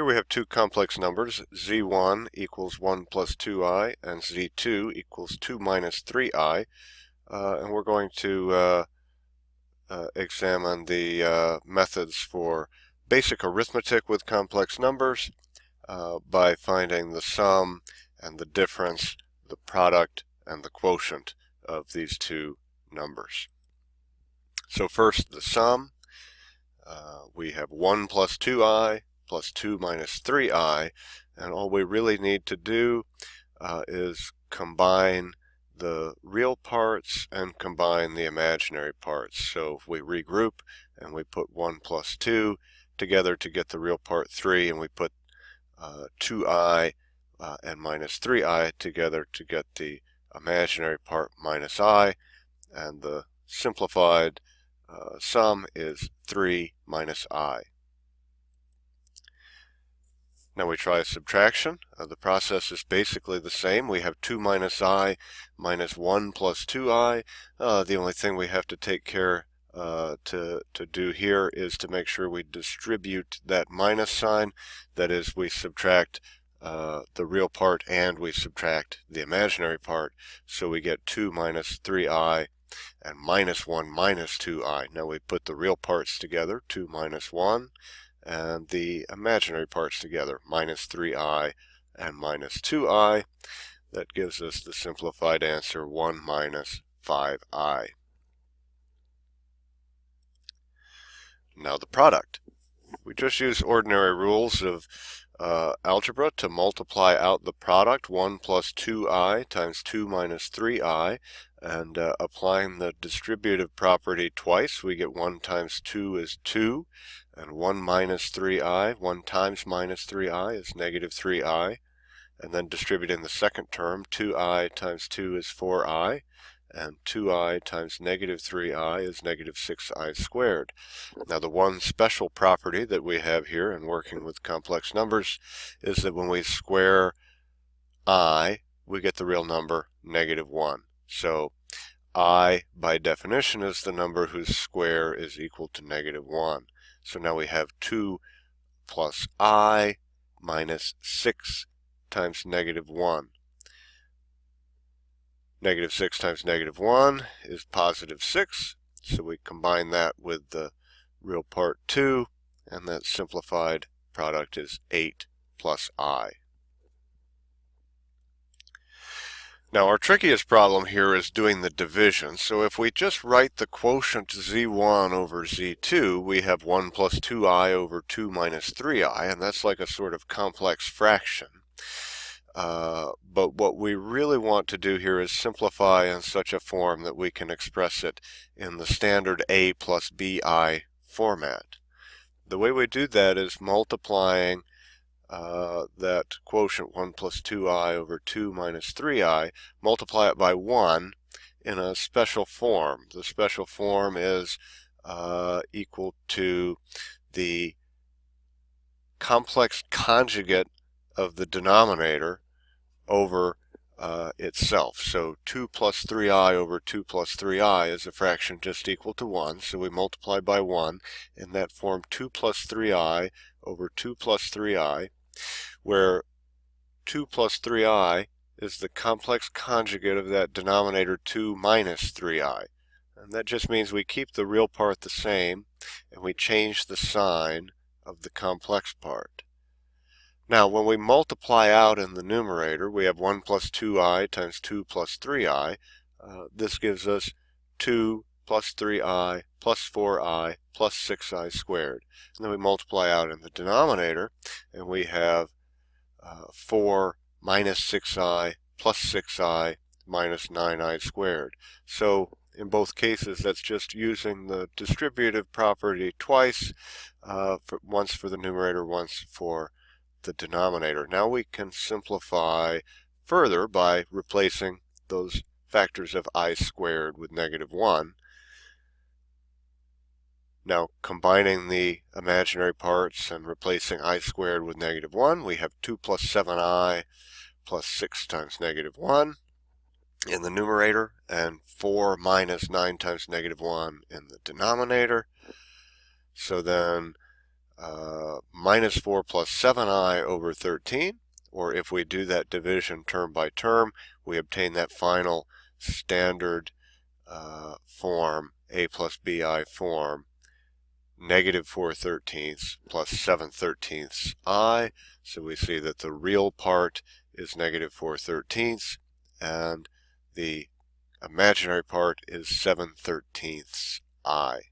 Here we have two complex numbers, z1 equals 1 plus 2i and z2 equals 2 minus 3i. Uh, and we're going to uh, uh, examine the uh, methods for basic arithmetic with complex numbers uh, by finding the sum and the difference, the product, and the quotient of these two numbers. So first the sum. Uh, we have 1 plus 2i plus 2 minus 3i. And all we really need to do uh, is combine the real parts and combine the imaginary parts. So if we regroup and we put 1 plus 2 together to get the real part 3 and we put uh, 2i uh, and minus 3i together to get the imaginary part minus i and the simplified uh, sum is 3 minus i. Now we try a subtraction. Uh, the process is basically the same. We have 2 minus i minus 1 plus 2i. Uh, the only thing we have to take care uh, to, to do here is to make sure we distribute that minus sign. That is, we subtract uh, the real part and we subtract the imaginary part. So we get 2 minus 3i and minus 1 minus 2i. Now we put the real parts together, 2 minus 1 and the imaginary parts together, minus 3i and minus 2i. That gives us the simplified answer 1 minus 5i. Now the product. We just use ordinary rules of uh, algebra to multiply out the product 1 plus 2i times 2 minus 3i and uh, applying the distributive property twice we get 1 times 2 is 2 and 1 minus 3i, 1 times minus 3i is negative 3i, and then distributing the second term, 2i times 2 is 4i, and 2i times negative 3i is negative 6i squared. Now the one special property that we have here in working with complex numbers is that when we square i, we get the real number negative 1. So i, by definition, is the number whose square is equal to negative 1. So now we have 2 plus i minus 6 times negative 1. Negative 6 times negative 1 is positive 6. So we combine that with the real part 2, and that simplified product is 8 plus i. Now our trickiest problem here is doing the division. So if we just write the quotient z1 over z2, we have 1 plus 2i over 2 minus 3i, and that's like a sort of complex fraction. Uh, but what we really want to do here is simplify in such a form that we can express it in the standard a plus bi format. The way we do that is multiplying uh, that quotient 1 plus 2i over 2 minus 3i, multiply it by 1 in a special form. The special form is uh, equal to the complex conjugate of the denominator over uh, itself. So 2 plus 3i over 2 plus 3i is a fraction just equal to 1. So we multiply by 1. In that form, 2 plus 3i over 2 plus 3i where 2 plus 3i is the complex conjugate of that denominator 2 minus 3i. And that just means we keep the real part the same and we change the sign of the complex part. Now when we multiply out in the numerator we have 1 plus 2i times 2 plus 3i. Uh, this gives us 2 plus 3i plus 4i plus 6i squared. And then we multiply out in the denominator and we have uh, 4 minus 6i plus 6i minus 9i squared. So in both cases that's just using the distributive property twice, uh, for, once for the numerator, once for the denominator. Now we can simplify further by replacing those factors of i squared with negative 1 now combining the imaginary parts and replacing i squared with negative 1, we have 2 plus 7i plus 6 times negative 1 in the numerator and 4 minus 9 times negative 1 in the denominator. So then uh, minus 4 plus 7i over 13, or if we do that division term by term, we obtain that final standard uh, form, a plus bi form, negative 4 thirteenths plus 7 thirteenths i. So we see that the real part is negative 4 thirteenths, and the imaginary part is 7 thirteenths i.